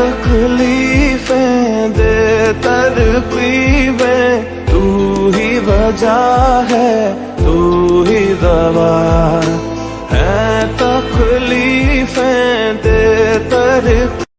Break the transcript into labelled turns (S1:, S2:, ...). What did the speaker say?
S1: तकलीफें दे तरकीबें तू ही वजह है तू ही दवा है। तकलीफें दे तर